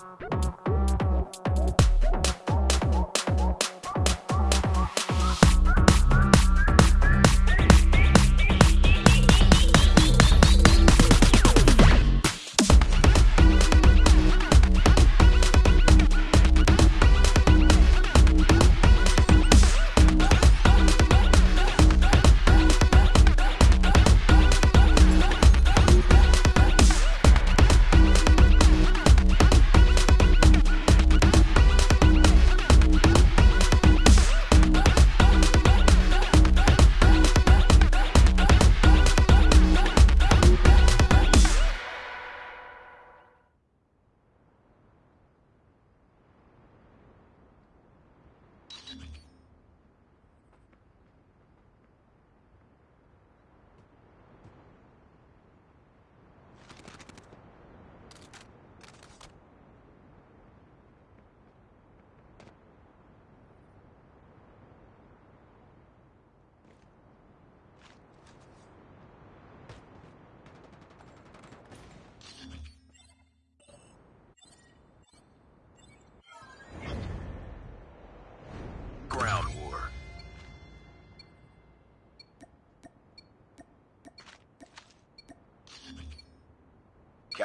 Ground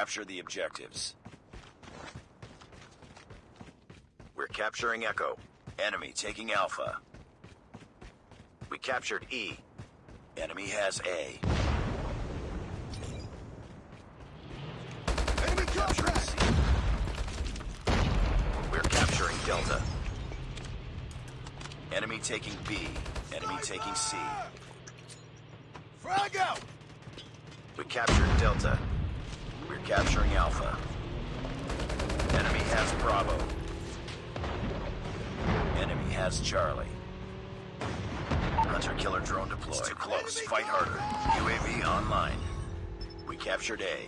Capture the objectives. We're capturing Echo. Enemy taking Alpha. We captured E. Enemy has A. Enemy Capturing! C. We're capturing Delta. Enemy taking B. Enemy taking C. Frag out! We captured Delta. We're capturing Alpha. Enemy has Bravo. Enemy has Charlie. Hunter-killer drone deployed. It's too close. Fight harder. UAV online. We captured A.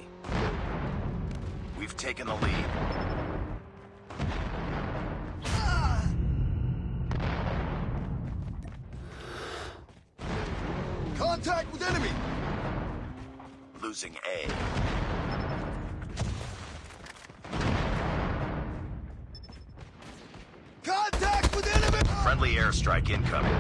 We've taken the lead. Contact with enemy! Losing A. Contact with enemy! Friendly airstrike incoming.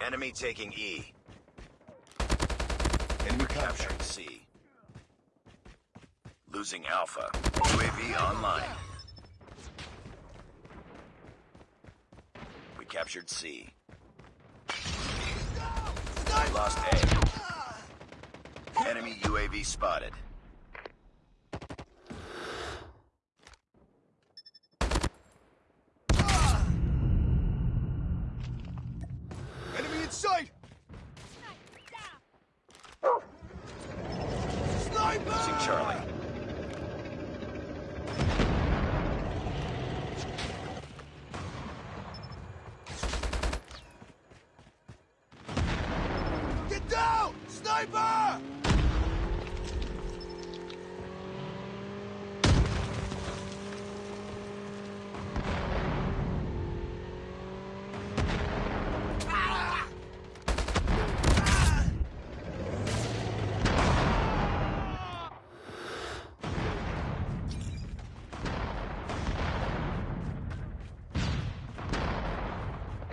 Enemy taking E. Enemy Capturing C. Losing Alpha. UAV online. Captured C. Lost A. Enemy UAV spotted. Enemy in sight! Sniper! Losing Charlie. Get down! Sniper!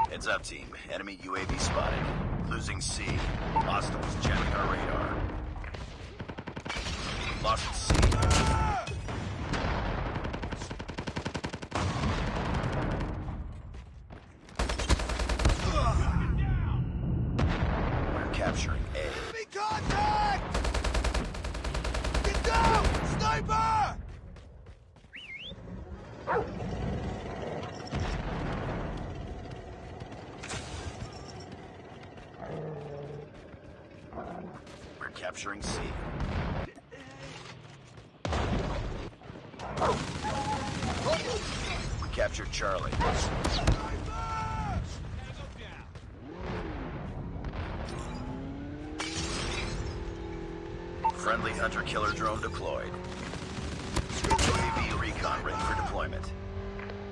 Heads up, team. Enemy UAV spotted. Losing C. Hostiles jamming our radar. Lost C. We're capturing A. Enemy contact! Get down! Sniper! We're capturing C. We captured Charlie. Friendly hunter-killer drone deployed. UAV recon ready for deployment.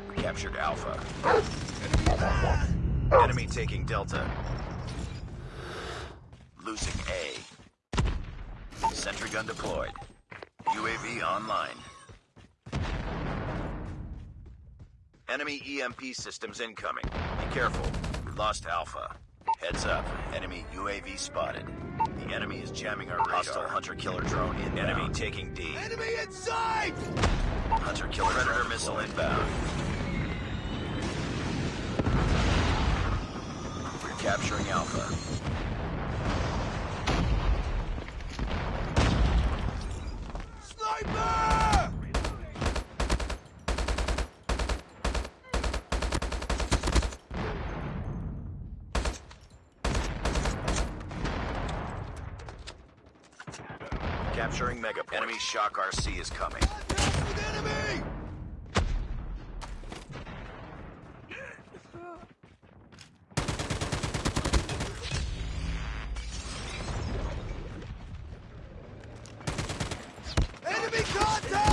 We captured Alpha. Enemy taking Delta. Losing A. Sentry gun deployed. UAV online. Enemy EMP systems incoming. Be careful. We lost Alpha. Heads up. Enemy UAV spotted. The enemy is jamming our radar. Hostile hunter-killer drone inbound. Enemy taking D. Enemy inside! Hunter-killer Predator missile inbound. We're capturing Alpha. Sniper! Capturing Mega. Enemy Shock RC is coming. Contact with enemy! Enemy contact!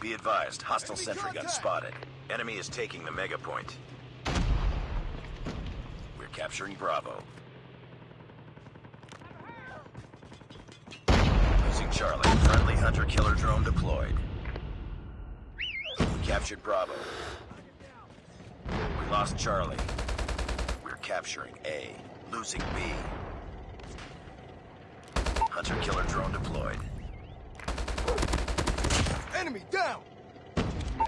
Be advised, hostile Enemy sentry gun spotted. Enemy is taking the Mega Point. We're capturing Bravo. Losing Charlie. Friendly hunter-killer drone deployed. We captured Bravo. We lost Charlie. We're capturing A. Losing B. Hunter-killer drone deployed. Enemy down!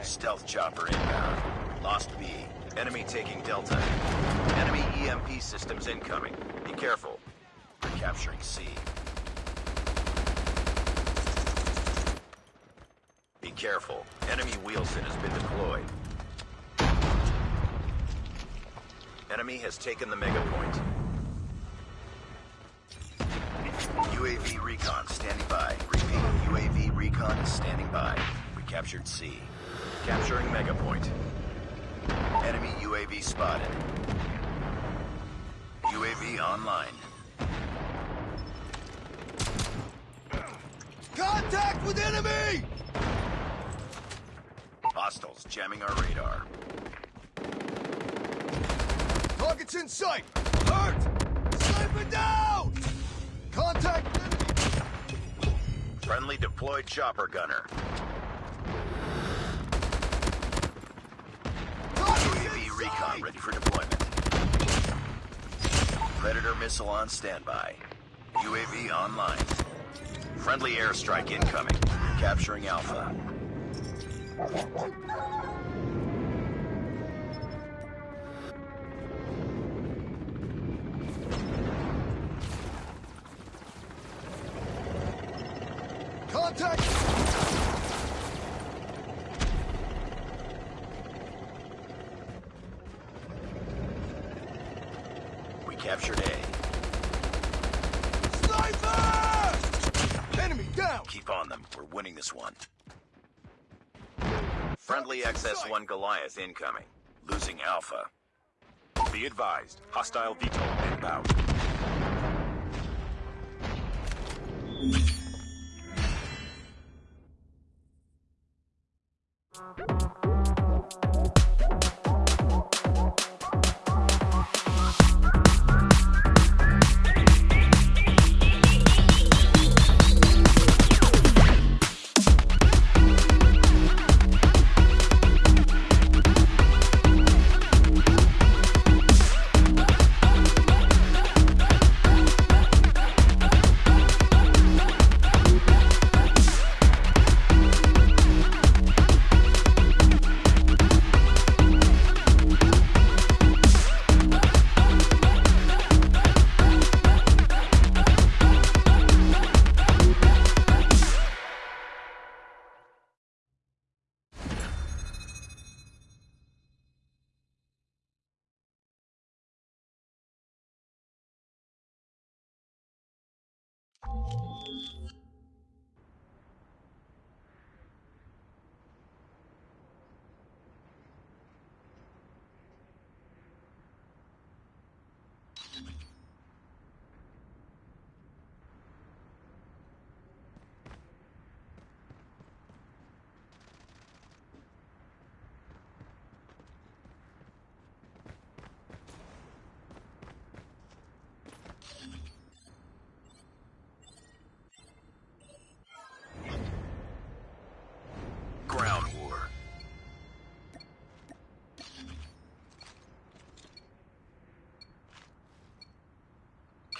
Stealth chopper inbound. Lost B. Enemy taking Delta. Enemy EMP systems incoming. Be careful. We're capturing C. Be careful. Enemy Wheelson has been deployed. Enemy has taken the mega point. UAV recon standing by. UAV recon is standing by. We captured C. Capturing mega point. Enemy UAV spotted. UAV online. Contact with enemy! Hostiles jamming our radar. Targets in sight! Alert! Sniper down! Contact! Friendly deployed chopper gunner. UAV recon ready for deployment. Predator missile on standby. UAV online. Friendly airstrike incoming. Capturing Alpha. We captured A. Sniper! Enemy down! Keep on them. We're winning this one. Friendly XS-1 Goliath incoming. Losing Alpha. Be advised, hostile VTOL inbound.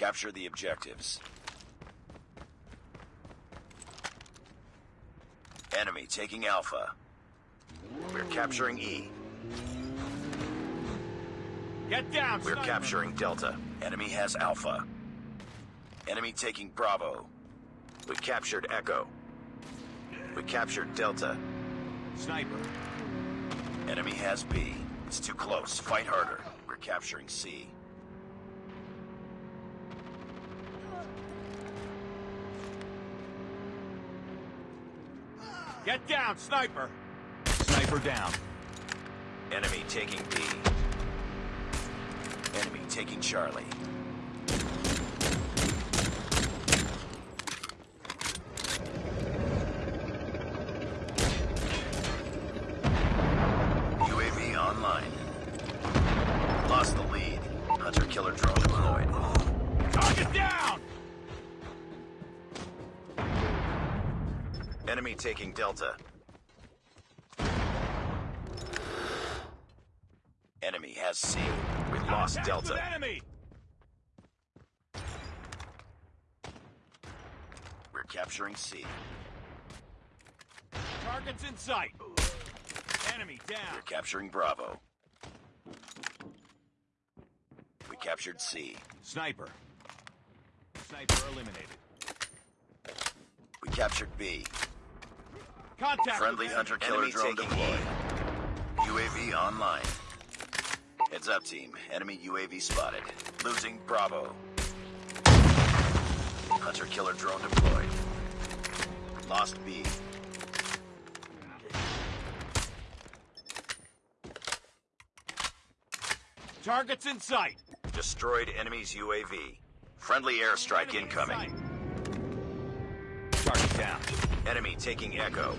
Capture the objectives. Enemy taking Alpha. We're capturing E. Get down, We're sniper. capturing Delta. Enemy has Alpha. Enemy taking Bravo. We captured Echo. We captured Delta. Sniper. Enemy has B. It's too close. Fight harder. We're capturing C. Get down, sniper. Sniper down. Enemy taking B. Enemy taking Charlie. Enemy taking Delta. Enemy has C. We lost Contact Delta. enemy! We're capturing C. Target's in sight. Enemy down. We're capturing Bravo. We captured C. Sniper. Sniper eliminated. We captured B. Contact Friendly hunter killer Enemy drone deployed. UAV online. Heads up, team. Enemy UAV spotted. Losing Bravo. Hunter killer drone deployed. Lost B. Target's in sight. Destroyed enemy's UAV. Friendly airstrike Enemy incoming. sight. Enemy taking Echo.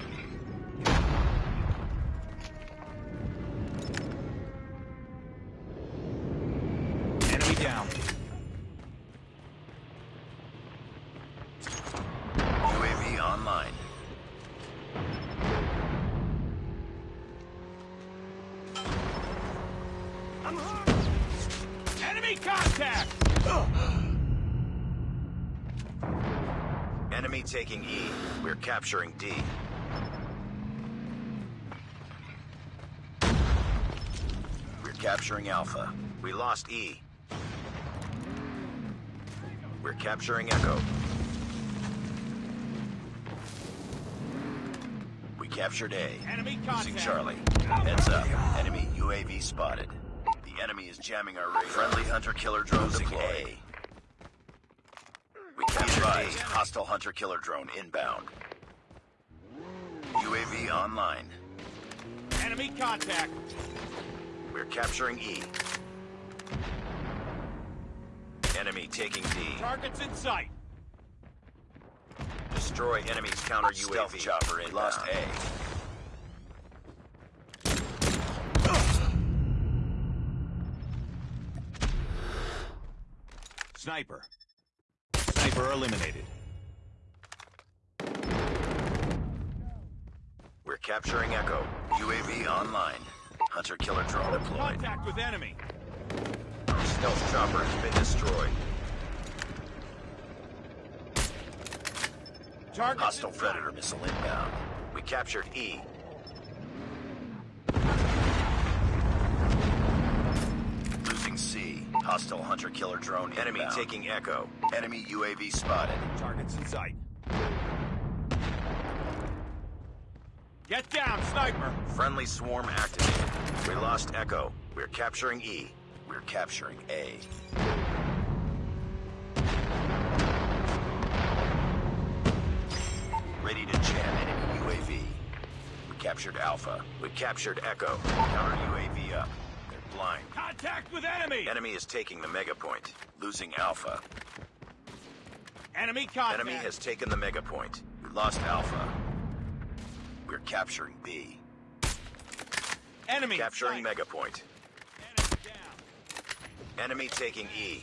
Taking E. We're capturing D. We're capturing Alpha. We lost E. We're capturing Echo. We captured A. Enemy Losing. Charlie. Heads up. Enemy UAV spotted. The enemy is jamming our radar. Friendly hunter-killer drone deployed. We captured A. Hostile hunter-killer drone inbound. UAV online. Enemy contact. We're capturing E. Enemy taking D. Target's in sight. Destroy enemy's counter UAV. Stealth chopper in. Lost A. Sniper. Sniper eliminated. We're capturing Echo. UAV online. Hunter killer drone deployed. Contact with enemy. Stealth chopper has been destroyed. Target's Hostile predator missile inbound. We captured E. Losing C. Hostile hunter killer drone Enemy inbound. taking Echo. Enemy UAV spotted. Target's in sight. Get down, sniper! Friendly swarm activated. We lost Echo. We're capturing E. We're capturing A. Ready to jam enemy UAV. We captured Alpha. We captured Echo. Counter UAV up. They're blind. Contact with enemy! Enemy is taking the mega point. Losing Alpha. Enemy contact. Enemy has taken the mega point. We lost Alpha. We're capturing B. enemy Capturing sight. mega point. Enemy down. Enemy taking E.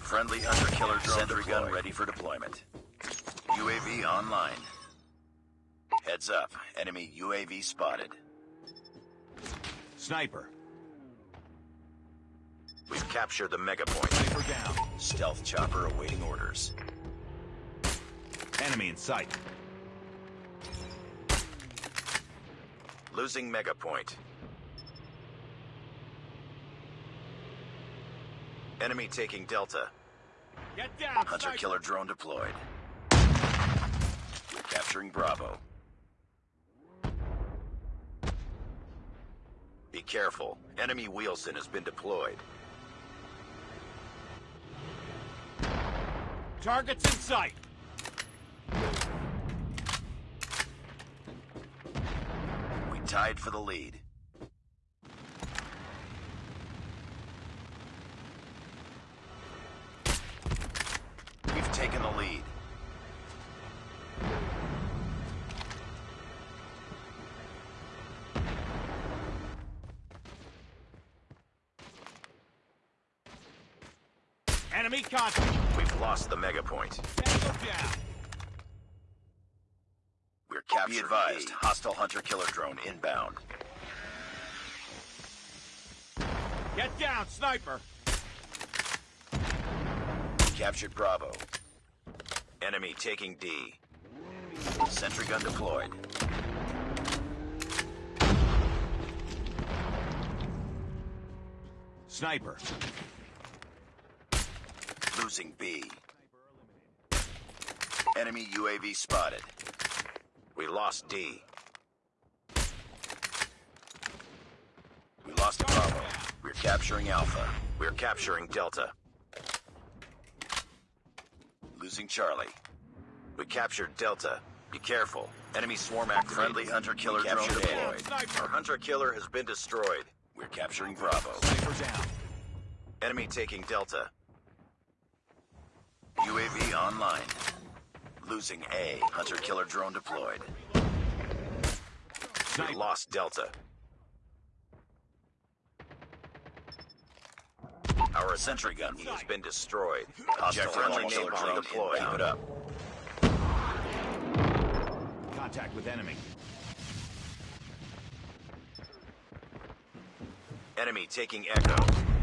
Friendly hunter killer drone Sentry gun ready for deployment. UAV online. Heads up. Enemy UAV spotted. Sniper. We've captured the mega point. Sniper down. Stealth chopper awaiting orders. Enemy in sight. Losing mega point. Enemy taking Delta. Get down, Hunter sniper. killer drone deployed. We're capturing Bravo. Careful. Enemy Wheelson has been deployed. Targets in sight. We tied for the lead. Enemy contact. We've lost the mega point. Down. We're captured. Be advised, hostile hunter killer drone inbound. Get down, sniper. Captured Bravo. Enemy taking D. Sentry gun deployed. Sniper. Losing B. Enemy UAV spotted. We lost D. We lost Bravo. We're capturing Alpha. We're capturing Delta. Losing Charlie. We captured Delta. Be careful. Enemy swarm activated. Friendly hunter killer drone deployed. Our hunter killer has been destroyed. We're capturing Bravo. Sniper down. Enemy taking Delta. UAV online. Losing A. Hunter killer drone deployed. We lost Delta. Our sentry gun has been destroyed. Hostile friendly hunter killer drone deployed. Keep it up. Contact with enemy. Enemy taking Echo.